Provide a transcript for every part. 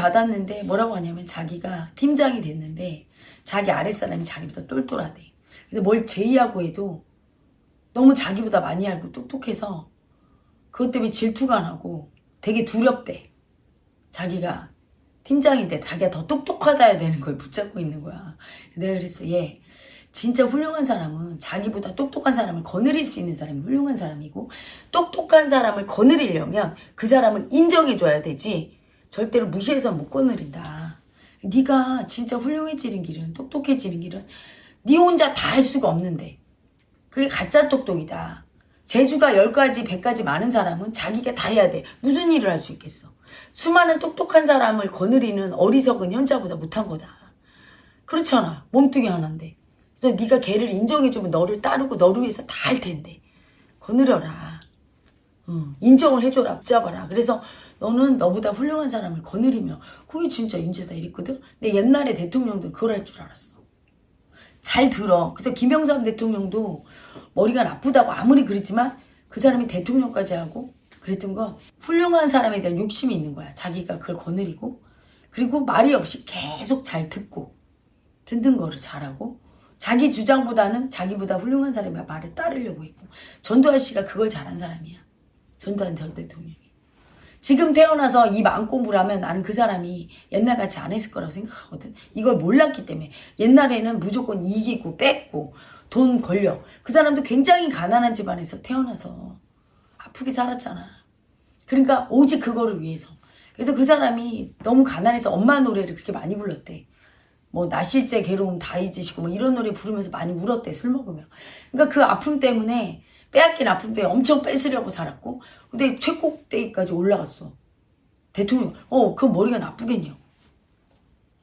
받았는데 뭐라고 하냐면 자기가 팀장이 됐는데 자기 아랫사람이 자기보다 똘똘하대. 그래서 뭘 제의하고 해도 너무 자기보다 많이 알고 똑똑해서 그것 때문에 질투가 나고 되게 두렵대. 자기가 팀장인데 자기가 더 똑똑하다 해야 되는 걸 붙잡고 있는 거야. 내가 그랬어. 얘 진짜 훌륭한 사람은 자기보다 똑똑한 사람을 거느릴 수 있는 사람이 훌륭한 사람이고 똑똑한 사람을 거느리려면 그 사람을 인정해줘야 되지 절대로 무시해서 못 거느린다. 네가 진짜 훌륭해지는 길은 똑똑해지는 길은 네 혼자 다 할 수가 없는데 그게 가짜 똑똑이다. 재주가 10가지, 100가지 많은 사람은 자기가 다 해야 돼. 무슨 일을 할 수 있겠어. 수많은 똑똑한 사람을 거느리는 어리석은 현자보다 못한 거다. 그렇잖아. 몸뚱이 하나인데. 그래서 네가 걔를 인정해주면 너를 따르고 너를 위해서 다 할 텐데. 거느려라. 응. 인정을 해줘라. 붙잡아라. 그래서 너는 너보다 훌륭한 사람을 거느리며 그게 진짜 인재다 이랬거든. 근데 옛날에 대통령도 그걸 할 줄 알았어. 잘 들어. 그래서 김영삼 대통령도 머리가 나쁘다고 아무리 그랬지만 그 사람이 대통령까지 하고 그랬던 건 훌륭한 사람에 대한 욕심이 있는 거야. 자기가 그걸 거느리고 그리고 말이 없이 계속 잘 듣고 듣는 거를 잘하고 자기 주장보다는 자기보다 훌륭한 사람의 말을 따르려고 했고 전두환 씨가 그걸 잘한 사람이야. 전두환 전 대통령이. 지금 태어나서 이 마음 공부를 하면 나는 그 사람이 옛날같이 안 했을 거라고 생각하거든. 이걸 몰랐기 때문에 옛날에는 무조건 이기고 뺏고 돈 걸려. 그 사람도 굉장히 가난한 집안에서 태어나서 아프게 살았잖아. 그러니까 오직 그거를 위해서. 그래서 그 사람이 너무 가난해서 엄마 노래를 그렇게 많이 불렀대. 뭐 나실제 괴로움 다 잊으시고 뭐 이런 노래 부르면서 많이 울었대 술 먹으면. 그러니까 그 아픔 때문에 빼앗긴 아픔 때문에 엄청 뺏으려고 살았고 근데 최꼭대기까지 올라갔어. 대통령. 어, 그 머리가 나쁘겠냐.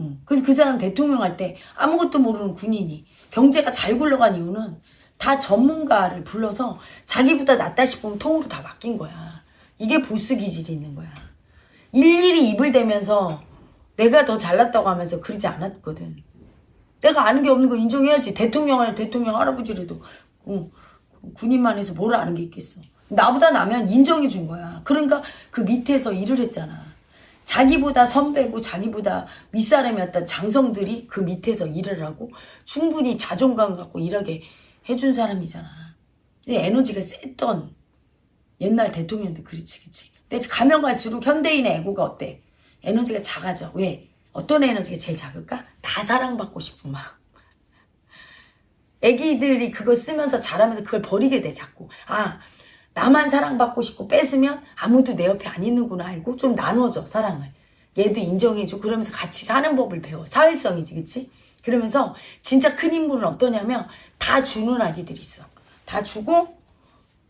응. 그래서 그 사람 대통령 할 때 아무것도 모르는 군인이 경제가 잘 굴러간 이유는 다 전문가를 불러서 자기보다 낫다 싶으면 통으로 다 맡긴 거야. 이게 보스 기질이 있는 거야. 일일이 입을 대면서 내가 더 잘났다고 하면서 그러지 않았거든. 내가 아는 게 없는 거 인정해야지. 대통령 할 대통령 할아버지라도 응. 군인만 해서 뭘 아는 게 있겠어. 나보다 나면 인정해 준 거야. 그러니까 그 밑에서 일을 했잖아. 자기보다 선배고 자기보다 윗사람이었던 장성들이 그 밑에서 일을 하고 충분히 자존감 갖고 일하게 해준 사람이잖아. 근데 에너지가 셌던 옛날 대통령도 그렇지 그치. 근데 가면 갈수록 현대인의 에고가 어때? 에너지가 작아져. 왜? 어떤 에너지가 제일 작을까? 다 사랑받고 싶은 마음. 애기들이 그거 쓰면서 자라면서 그걸 버리게 돼 자꾸. 아 나만 사랑받고 싶고 뺏으면 아무도 내 옆에 안 있는구나 알고 좀 나눠줘 사랑을. 얘도 인정해줘. 그러면서 같이 사는 법을 배워. 사회성이지 그치? 그러면서 진짜 큰 인물은 어떠냐면 다 주는 아기들이 있어. 다 주고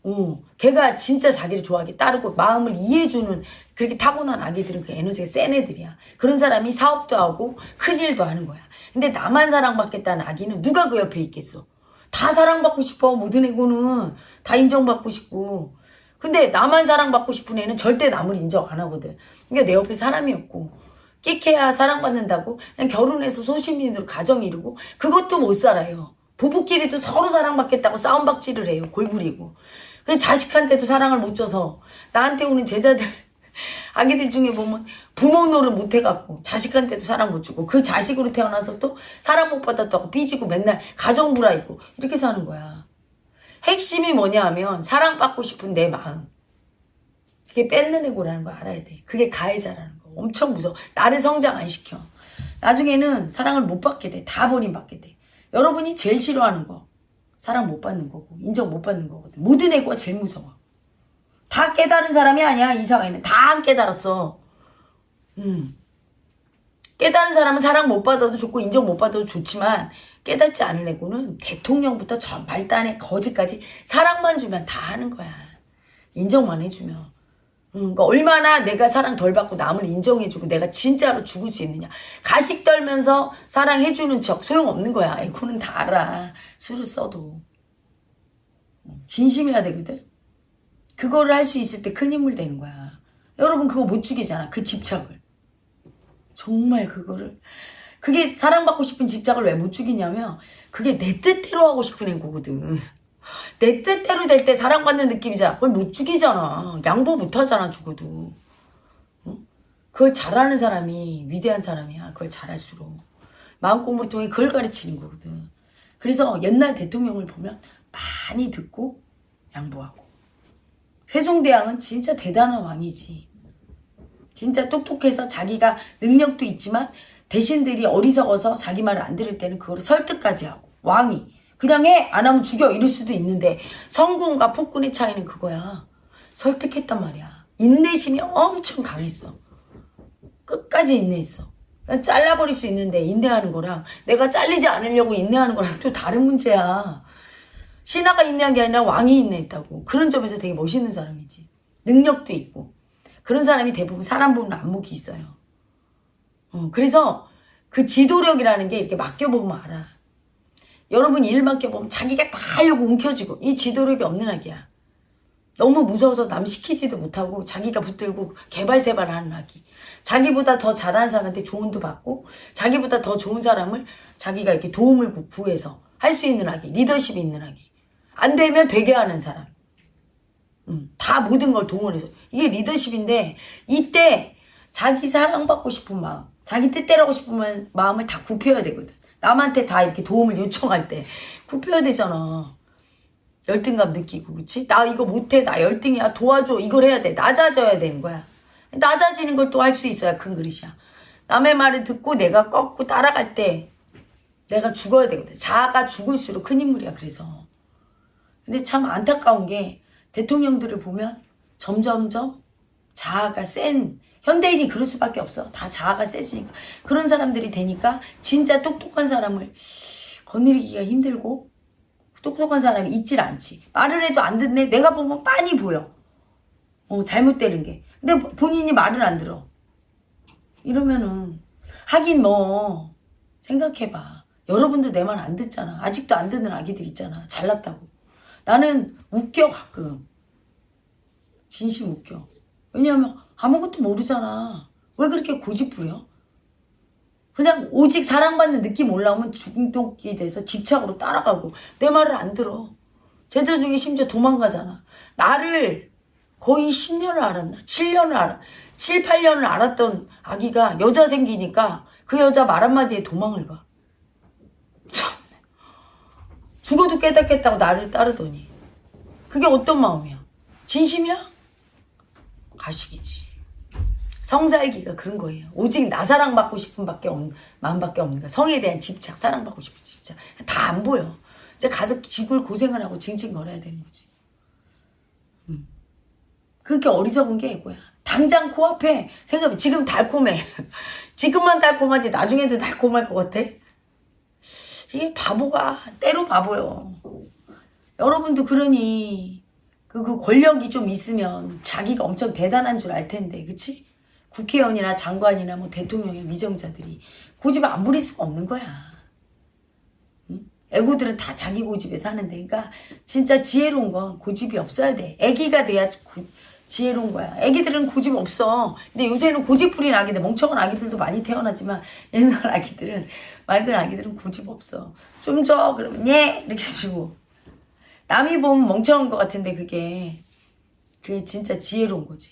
어, 걔가 진짜 자기를 좋아하게 따르고 마음을 이해해주는 그렇게 타고난 아기들은 그 에너지가 센 애들이야. 그런 사람이 사업도 하고 큰일도 하는 거야. 근데 나만 사랑받겠다는 아기는 누가 그 옆에 있겠어? 다 사랑받고 싶어. 모든 애고는 다 인정받고 싶고. 근데 나만 사랑받고 싶은 애는 절대 남을 인정 안 하거든. 그러니까 내 옆에 사람이 없고. 끽해야 사랑받는다고 그냥 결혼해서 소시민으로 가정 이루고 그것도 못 살아요. 부부끼리도 서로 사랑받겠다고 싸움박질을 해요. 골부리고. 그 자식한테도 사랑을 못 줘서 나한테 오는 제자들 아기들 중에 보면 부모 노릇 못 해갖고 자식한테도 사랑 못 주고 그 자식으로 태어나서 또 사랑 못 받았다고 삐지고 맨날 가정불화 있고 이렇게 사는 거야. 핵심이 뭐냐 하면 사랑받고 싶은 내 마음. 그게 뺏는 애고라는 거 알아야 돼. 그게 가해자라는 거. 엄청 무서워. 나를 성장 안 시켜. 나중에는 사랑을 못 받게 돼. 다 버림받게 돼. 여러분이 제일 싫어하는 거. 사랑 못 받는 거고 인정 못 받는 거거든. 모든 애고가 제일 무서워. 다 깨달은 사람이 아니야 이 사회는 다 안 깨달았어. 음. 깨달은 사람은 사랑 못 받아도 좋고 인정 못 받아도 좋지만 깨닫지 않은 애고는 대통령부터 저 말단에 거지까지 사랑만 주면 다 하는 거야. 인정만 해주면. 음, 그러니까 얼마나 내가 사랑 덜 받고 남을 인정해주고 내가 진짜로 죽을 수 있느냐. 가식 떨면서 사랑해주는 척 소용없는 거야. 애고는 다 알아. 술을 써도. 진심해야 되거든. 그거를 할 수 있을 때 큰 인물 되는 거야. 여러분 그거 못 죽이잖아. 그 집착을. 정말 그거를. 그게 사랑받고 싶은 집착을 왜 못 죽이냐면 그게 내 뜻대로 하고 싶은 애거거든. 내 뜻대로 될 때 사랑받는 느낌이잖아. 그걸 못 죽이잖아. 양보 못 하잖아, 죽어도. 응? 그걸 잘하는 사람이 위대한 사람이야. 그걸 잘할수록. 마음 공부를 통해 그걸 가르치는 거거든. 그래서 옛날 대통령을 보면 많이 듣고 양보하고. 세종대왕은 진짜 대단한 왕이지. 진짜 똑똑해서 자기가 능력도 있지만 대신들이 어리석어서 자기 말을 안 들을 때는 그걸 설득까지 하고. 왕이. 그냥 해! 안 하면 죽여! 이럴 수도 있는데 성군과 폭군의 차이는 그거야. 설득했단 말이야. 인내심이 엄청 강했어. 끝까지 인내했어. 잘라버릴 수 있는데 인내하는 거랑 내가 잘리지 않으려고 인내하는 거랑 또 다른 문제야. 신하가 인내한 게 아니라 왕이 인내했다고. 그런 점에서 되게 멋있는 사람이지. 능력도 있고. 그런 사람이 대부분 사람 보는 안목이 있어요. 어, 그래서 그 지도력이라는 게 이렇게 맡겨보면 알아. 여러분 일 맡겨보면 자기가 다 하려고 움켜쥐고 이 지도력이 없는 아기야. 너무 무서워서 남 시키지도 못하고 자기가 붙들고 개발세발을 하는 아기. 자기보다 더 잘하는 사람한테 조언도 받고 자기보다 더 좋은 사람을 자기가 이렇게 도움을 구- 구해서 할 수 있는 아기. 리더십이 있는 아기. 안 되면 되게 하는 사람. 음, 다 모든 걸 동원해서. 이게 리더십인데 이때 자기 사랑받고 싶은 마음, 자기 뜻대로 하고 싶은 마음을 다 굽혀야 되거든. 남한테 다 이렇게 도움을 요청할 때 굽혀야 되잖아. 열등감 느끼고 그치? 나 이거 못해 나 열등이야. 도와줘 이걸 해야 돼. 낮아져야 되는 거야. 낮아지는 걸 또 할 수 있어야 큰 그릇이야. 남의 말을 듣고 내가 꺾고 따라갈 때 내가 죽어야 되거든. 자아가 죽을수록 큰 인물이야 그래서. 근데 참 안타까운 게 대통령들을 보면 점점점 자아가 센 현대인이 그럴 수밖에 없어 다 자아가 세지니까 그런 사람들이 되니까 진짜 똑똑한 사람을 거느리기가 힘들고 똑똑한 사람이 있질 않지. 말을 해도 안 듣네. 내가 보면 빤히 보여. 어, 잘못되는 게. 근데 본인이 말을 안 들어. 이러면은 하긴 뭐 생각해봐. 여러분도 내 말 안 듣잖아. 아직도 안 듣는 아기들 있잖아. 잘났다고. 나는 웃겨 가끔. 진심 웃겨. 왜냐하면 아무것도 모르잖아. 왜 그렇게 고집부려? 그냥 오직 사랑받는 느낌 올라오면 중독이 돼서 집착으로 따라가고 내 말을 안 들어. 제자 중에 심지어 도망가잖아. 나를 거의 10년을 알았나? 7년을 알아. 7, 8년을 알았던 아기가 여자 생기니까 그 여자 말 한마디에 도망을 가. 참. 죽어도 깨닫겠다고 나를 따르더니. 그게 어떤 마음이야? 진심이야? 가식이지. 성살기가 그런 거예요. 오직 나 사랑받고 싶은 밖에 없, 마음밖에 없는 거야. 성에 대한 집착, 사랑받고 싶은 집착. 다 안 보여. 이제 가서 지굴 고생을 하고 징징 거려야 되는 거지. 음. 그게 어리석은 게 뭐야. 당장 코앞에 생각해. 지금 달콤해. 지금만 달콤하지 나중에도 달콤할 것 같아. 이게 바보가 때로 바보요. 여러분도 그러니 그, 그 권력이 좀 있으면 자기가 엄청 대단한 줄 알 텐데, 그치? 국회의원이나 장관이나 뭐 대통령의 위정자들이 고집 안 부릴 수가 없는 거야. 응? 애고들은 다 자기 고집에 사는데, 그러니까 진짜 지혜로운 건 고집이 없어야 돼. 애기가 돼야 고- 지혜로운 거야. 애기들은 고집 없어. 근데 요새는 고집 부린 아기들, 멍청한 아기들도 많이 태어나지만 옛날 아기들은 맑은 아기들은 고집 없어. 좀 줘. 그러면 예 이렇게 주고. 남이 보면 멍청한 것 같은데 그게 그게 진짜 지혜로운 거지.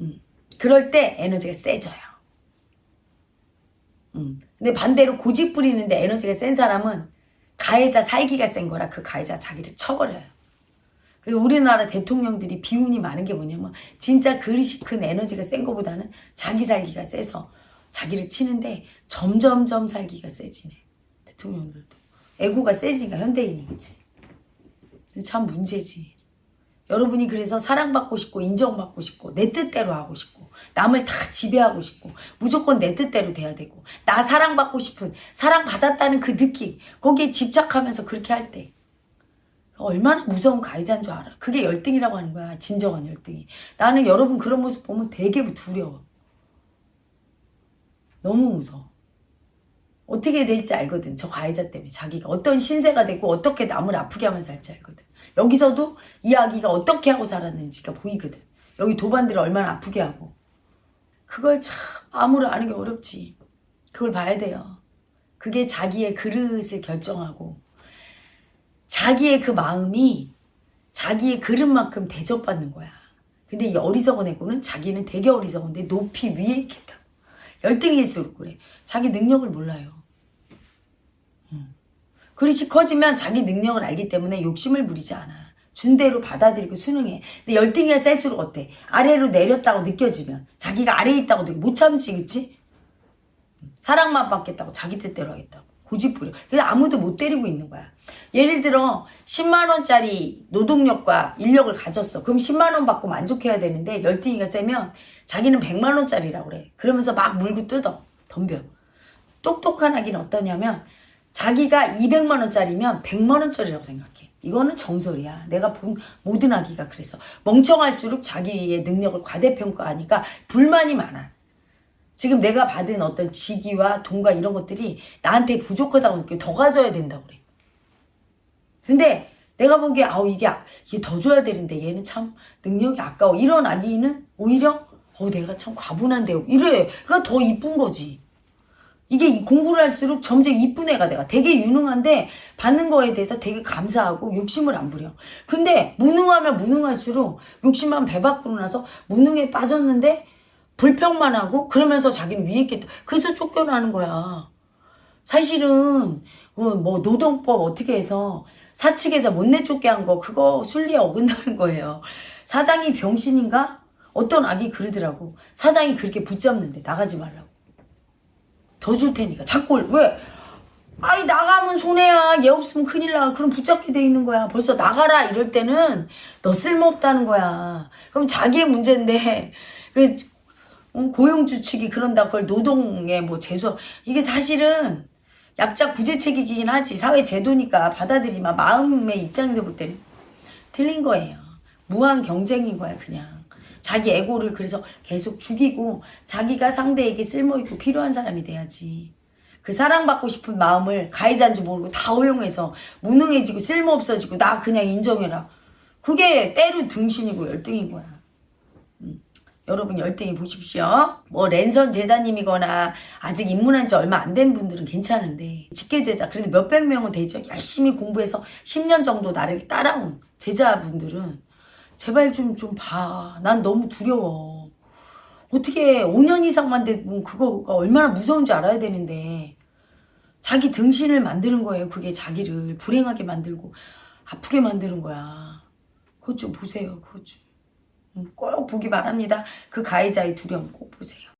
음. 그럴 때 에너지가 세져요. 음. 근데 반대로 고집 부리는데 에너지가 센 사람은 가해자 살기가 센 거라 그 가해자 자기를 쳐버려요. 그 우리나라 대통령들이 비운이 많은 게 뭐냐면 진짜 그릇이 큰 에너지가 센 거보다는 자기 살기가 세서 자기를 치는데 점점점 살기가 세지네. 대통령들도. 애고가 세지니까 현대인이 그치. 근데 참 문제지. 여러분이 그래서 사랑받고 싶고 인정받고 싶고 내 뜻대로 하고 싶고 남을 다 지배하고 싶고 무조건 내 뜻대로 돼야 되고 나 사랑받고 싶은 사랑받았다는 그 느낌 거기에 집착하면서 그렇게 할 때 얼마나 무서운 가해자인 줄 알아. 그게 열등이라고 하는 거야. 진정한 열등이. 나는 여러분 그런 모습 보면 되게 두려워. 너무 무서워. 어떻게 될지 알거든. 저 가해자 때문에 자기가 어떤 신세가 되고 어떻게 남을 아프게 하면서 살지 알거든. 여기서도 이야기가 어떻게 하고 살았는지가 보이거든. 여기 도반들을 얼마나 아프게 하고. 그걸 참 마음으로 아는 게 어렵지. 그걸 봐야 돼요. 그게 자기의 그릇을 결정하고 자기의 그 마음이 자기의 그릇만큼 대접받는 거야. 근데 이 어리석은 애고는 자기는 되게 어리석은데 높이 위에 있겠다. 열등일수록 그래. 자기 능력을 몰라요. 음. 그릇이 커지면 자기 능력을 알기 때문에 욕심을 부리지 않아. 준 대로 받아들이고 수능해. 근데 열등이가 셀수록 어때? 아래로 내렸다고 느껴지면 자기가 아래에 있다고 느끼 못 참지 그치? 사랑만 받겠다고 자기 뜻대로 하겠다고 고집 부려. 그래서 아무도 못 때리고 있는 거야. 예를 들어 10만 원짜리 노동력과 인력을 가졌어. 그럼 10만 원 받고 만족해야 되는데 열등이가 세면 자기는 100만 원짜리라고 그래. 그러면서 막 물고 뜯어. 덤벼. 똑똑한 아기는 어떠냐면 자기가 200만 원짜리면 100만 원짜리라고 생각해. 이거는 정설이야. 내가 본 모든 아기가 그랬어. 멍청할수록 자기의 능력을 과대평가하니까 불만이 많아. 지금 내가 받은 어떤 직위와 돈과 이런 것들이 나한테 부족하다고 느껴. 더 가져야 된다고 그래. 근데 내가 보기에 아우 이게 이게 더 줘야 되는데 얘는 참 능력이 아까워. 이런 아기는 오히려 어 내가 참 과분한데 이래. 그러니까 더 이쁜 거지. 이게 이 공부를 할수록 점점 이쁜 애가 내가 되게 유능한데 받는 거에 대해서 되게 감사하고 욕심을 안 부려. 근데 무능하면 무능할수록 욕심만 배 밖으로 나서 무능에 빠졌는데 불평만 하고 그러면서 자기는 위에 있겠다. 그래서 쫓겨나는 거야. 사실은 그뭐 노동법 어떻게 해서 사측에서 못 내쫓게 한 거 그거 순리에 어긋나는 거예요. 사장이 병신인가? 어떤 악이 그러더라고. 사장이 그렇게 붙잡는데 나가지 말라고. 더 줄 테니까 자꾸 왜? 아이 나가면 손해야. 얘 없으면 큰일 나. 그럼 붙잡게 돼 있는 거야. 벌써 나가라 이럴 때는 너 쓸모없다는 거야. 그럼 자기의 문제인데 그 어, 고용주축이 그런다 그걸 노동에 뭐 재수 이게 사실은 약자 구제책이긴 하지 사회 제도니까 받아들이지만 마음의 입장에서 볼 때는 틀린 거예요 무한 경쟁인 거야 그냥 자기 에고를 그래서 계속 죽이고 자기가 상대에게 쓸모있고 필요한 사람이 돼야지 그 사랑받고 싶은 마음을 가해자인 줄 모르고 다 허용해서 무능해지고 쓸모없어지고 나 그냥 인정해라 그게 때로 등신이고 열등인 거야 여러분 열등히 보십시오. 뭐 랜선 제자님이거나 아직 입문한 지 얼마 안 된 분들은 괜찮은데 직계 제자 그래도 몇백 명은 되죠. 열심히 공부해서 10년 정도 나를 따라온 제자분들은 제발 좀 좀 봐. 난 너무 두려워. 어떻게 5년 이상만 되면 그거가 얼마나 무서운지 알아야 되는데 자기 등신을 만드는 거예요. 그게 자기를 불행하게 만들고 아프게 만드는 거야. 그것 좀 보세요. 그것 좀. 음, 꼭 보기 바랍니다. 그 가해자의 두려움 꼭 보세요.